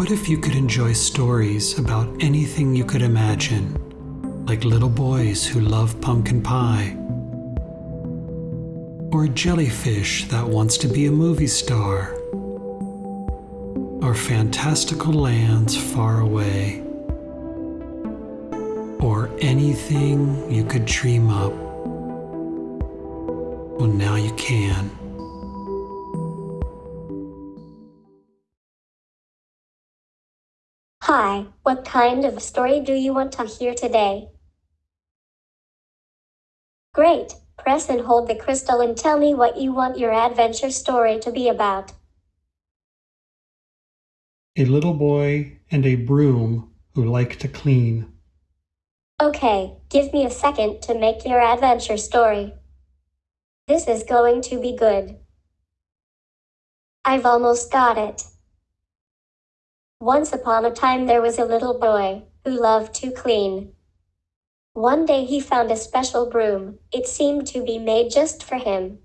What if you could enjoy stories about anything you could imagine, like little boys who love pumpkin pie? Or a jellyfish that wants to be a movie star? Or fantastical lands far away? Or anything you could dream up? Well, now you can. Hi, what kind of story do you want to hear today? Great, press and hold the crystal and tell me what you want your adventure story to be about. A little boy and a broom who like to clean. Okay, give me a second to make your adventure story. This is going to be good. I've almost got it. Once upon a time there was a little boy who loved to clean. One day he found a special broom. It seemed to be made just for him.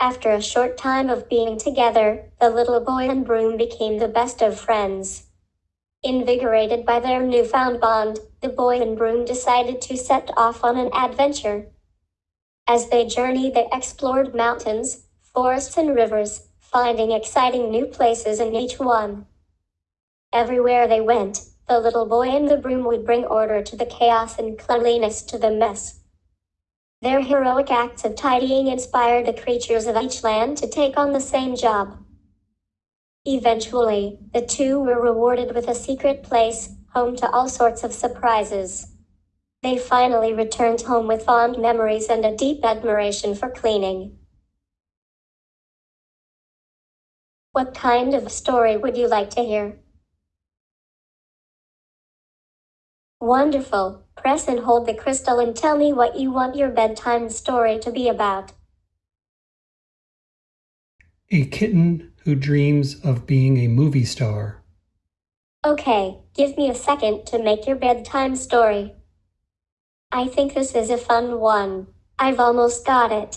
After a short time of being together, the little boy and broom became the best of friends. Invigorated by their newfound bond, the boy and broom decided to set off on an adventure. As they journeyed, they explored mountains, forests, and rivers, finding exciting new places in each one. Everywhere they went, the little boy and the broom would bring order to the chaos and cleanliness to the mess. Their heroic acts of tidying inspired the creatures of each land to take on the same job. Eventually, the two were rewarded with a secret place, home to all sorts of surprises. They finally returned home with fond memories and a deep admiration for cleaning. What kind of story would you like to hear? Wonderful. Press and hold the crystal and tell me what you want your bedtime story to be about. A kitten who dreams of being a movie star. Okay, give me a second to make your bedtime story. I think this is a fun one. I've almost got it.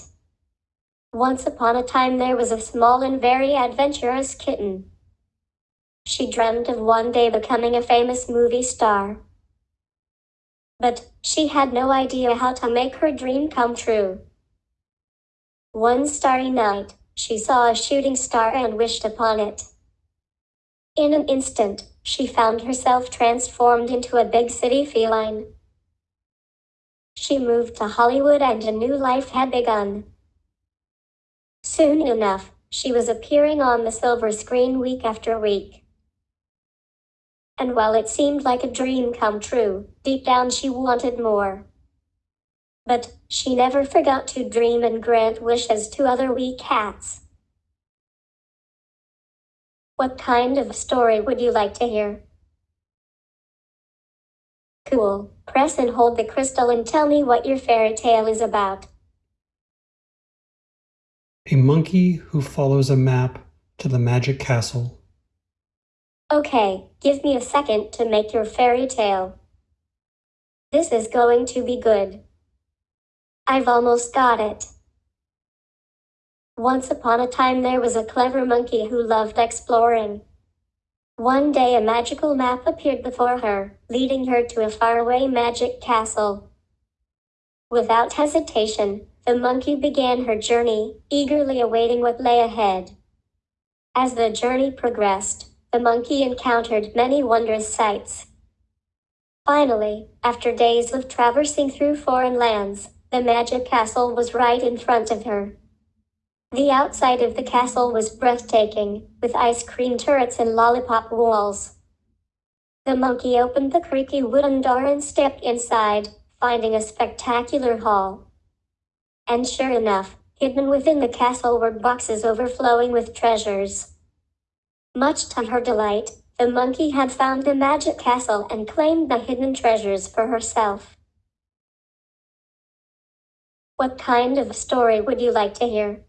Once upon a time there was a small and very adventurous kitten. She dreamed of one day becoming a famous movie star but she had no idea how to make her dream come true. One starry night, she saw a shooting star and wished upon it. In an instant, she found herself transformed into a big city feline. She moved to Hollywood and a new life had begun. Soon enough, she was appearing on the silver screen week after week. And while it seemed like a dream come true, deep down she wanted more. But she never forgot to dream and grant wishes to other wee cats. What kind of story would you like to hear? Cool. Press and hold the crystal and tell me what your fairy tale is about. A monkey who follows a map to the magic castle. Okay, give me a second to make your fairy tale. This is going to be good. I've almost got it. Once upon a time there was a clever monkey who loved exploring. One day a magical map appeared before her, leading her to a faraway magic castle. Without hesitation, the monkey began her journey, eagerly awaiting what lay ahead. As the journey progressed, the monkey encountered many wondrous sights. Finally, after days of traversing through foreign lands, the magic castle was right in front of her. The outside of the castle was breathtaking, with ice cream turrets and lollipop walls. The monkey opened the creaky wooden door and stepped inside, finding a spectacular hall. And sure enough, hidden within the castle were boxes overflowing with treasures. Much to her delight, the monkey had found the magic castle and claimed the hidden treasures for herself. What kind of story would you like to hear?